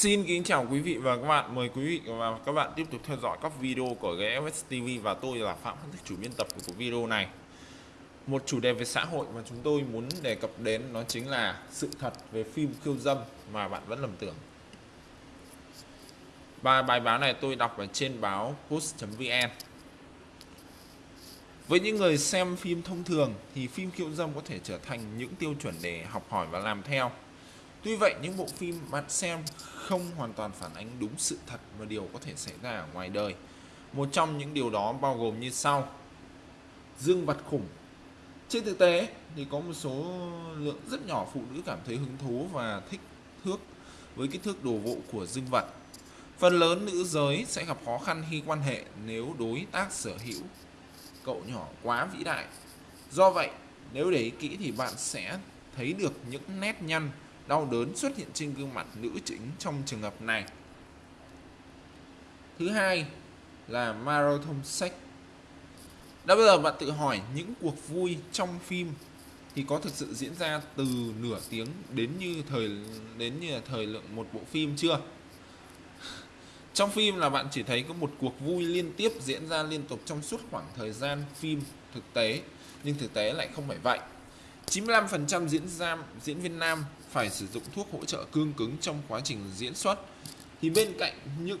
Xin kính chào quý vị và các bạn. Mời quý vị và các bạn tiếp tục theo dõi các video của GFS TV và tôi là Phạm Hân Thích, chủ biên tập của video này. Một chủ đề về xã hội mà chúng tôi muốn đề cập đến nó chính là sự thật về phim khiêu dâm mà bạn vẫn lầm tưởng. Và bài báo này tôi đọc ở trên báo post.vn. Với những người xem phim thông thường thì phim khiêu dâm có thể trở thành những tiêu chuẩn để học hỏi và làm theo. Tuy vậy những bộ phim bạn xem không hoàn toàn phản ánh đúng sự thật và điều có thể xảy ra ở ngoài đời. Một trong những điều đó bao gồm như sau. Dương vật khủng. Trên thực tế thì có một số lượng rất nhỏ phụ nữ cảm thấy hứng thú và thích thước với kích thước đồ vụ của dương vật. Phần lớn nữ giới sẽ gặp khó khăn khi quan hệ nếu đối tác sở hữu cậu nhỏ quá vĩ đại. Do vậy, nếu để ý kỹ thì bạn sẽ thấy được những nét nhăn đau đớn xuất hiện trên gương mặt nữ chính trong trường hợp này. Thứ hai là marathon sex. Đã bao giờ bạn tự hỏi những cuộc vui trong phim thì có thực sự diễn ra từ nửa tiếng đến như thời đến như là thời lượng một bộ phim chưa? Trong phim là bạn chỉ thấy có một cuộc vui liên tiếp diễn ra liên tục trong suốt khoảng thời gian phim thực tế, nhưng thực tế lại không phải vậy. 95% diễn ra diễn viên nam phải sử dụng thuốc hỗ trợ cương cứng trong quá trình diễn xuất. Thì bên cạnh những,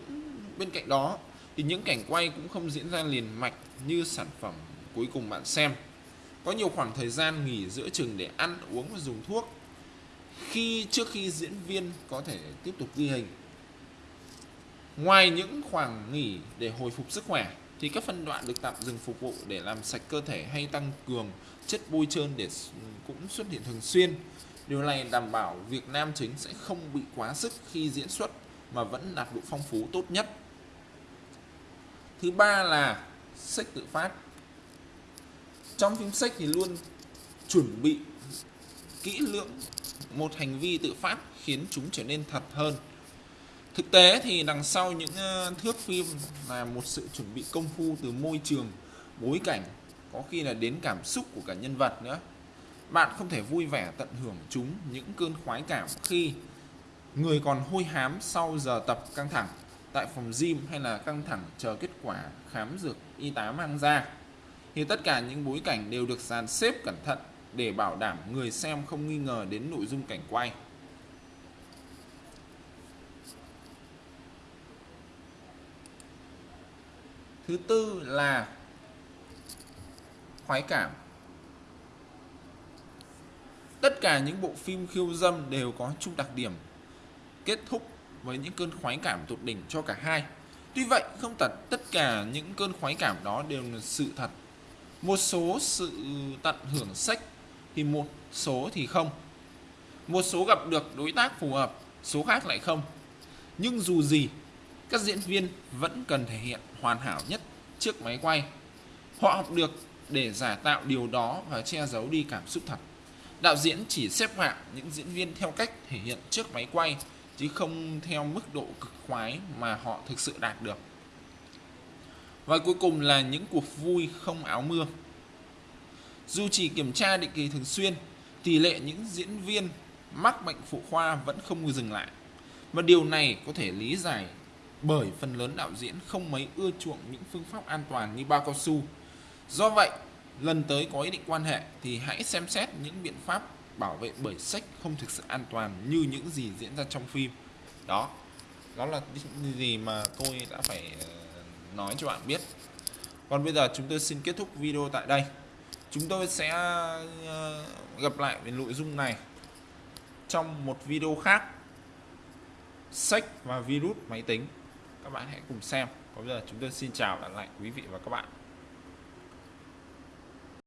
bên cạnh đó, thì những cảnh quay cũng không diễn ra liền mạch như sản phẩm cuối cùng bạn xem. Có nhiều khoảng thời gian nghỉ giữa chừng để ăn, uống và dùng thuốc. Khi, trước khi diễn viên có thể tiếp tục ghi hình. Ngoài những khoảng nghỉ để hồi phục sức khỏe, thì các phân đoạn được tạm dừng phục vụ để làm sạch cơ thể hay tăng cường chất bôi trơn để cũng xuất hiện thường xuyên. Điều này đảm bảo việc nam chính sẽ không bị quá sức khi diễn xuất mà vẫn đạt độ phong phú tốt nhất. Thứ ba là sách tự phát. Trong phim sách thì luôn chuẩn bị kỹ lưỡng một hành vi tự phát khiến chúng trở nên thật hơn. Thực tế thì đằng sau những ờ, thước phim là một sự chuẩn bị công phu từ môi trường, bối cảnh, có khi là đến cảm xúc của cả nhân vật nữa. Bạn không thể vui vẻ tận hưởng chúng những cơn khoái cảm khi người còn hôi hám sau giờ tập căng thẳng tại phòng gym hay là căng thẳng chờ kết quả khám dược y tá mang ra. Thì tất cả những bối cảnh đều được dàn xếp cẩn thận để bảo đảm người xem không nghi ngờ đến nội dung cảnh quay. Thứ tư là khoái cảm. Tất cả những bộ phim khiêu dâm đều có chung đặc điểm kết thúc với những cơn khoái cảm tột đỉnh cho cả hai. Tuy vậy, không tật tất cả những cơn khoái cảm đó đều là sự thật. Một số sự tận hưởng sách thì một số thì không. Một số gặp được đối tác phù hợp, số khác lại không. Nhưng dù gì, các diễn viên vẫn cần thể hiện hoàn hảo nhất trước máy quay. Họ học được để giả tạo điều đó và che giấu đi cảm xúc thật. Đạo diễn chỉ xếp hạng những diễn viên theo cách thể hiện trước máy quay chứ không theo mức độ cực khoái mà họ thực sự đạt được. Và cuối cùng là những cuộc vui không áo mưa. Dù chỉ kiểm tra định kỳ thường xuyên, tỷ lệ những diễn viên mắc bệnh phụ khoa vẫn không dừng lại. Và điều này có thể lý giải bởi phần lớn đạo diễn không mấy ưa chuộng những phương pháp an toàn như bao cao su. Do vậy, lần tới có ý định quan hệ thì hãy xem xét những biện pháp bảo vệ bởi sách không thực sự an toàn như những gì diễn ra trong phim. Đó, đó là những gì mà tôi đã phải ờ, nói cho bạn biết. Còn bây giờ chúng tôi xin kết thúc video tại đây. Chúng tôi sẽ ờ, gặp lại về nội dung này trong một video khác sách và virus máy tính các bạn hãy cùng xem còn bây giờ chúng tôi xin chào lại quý vị và các bạn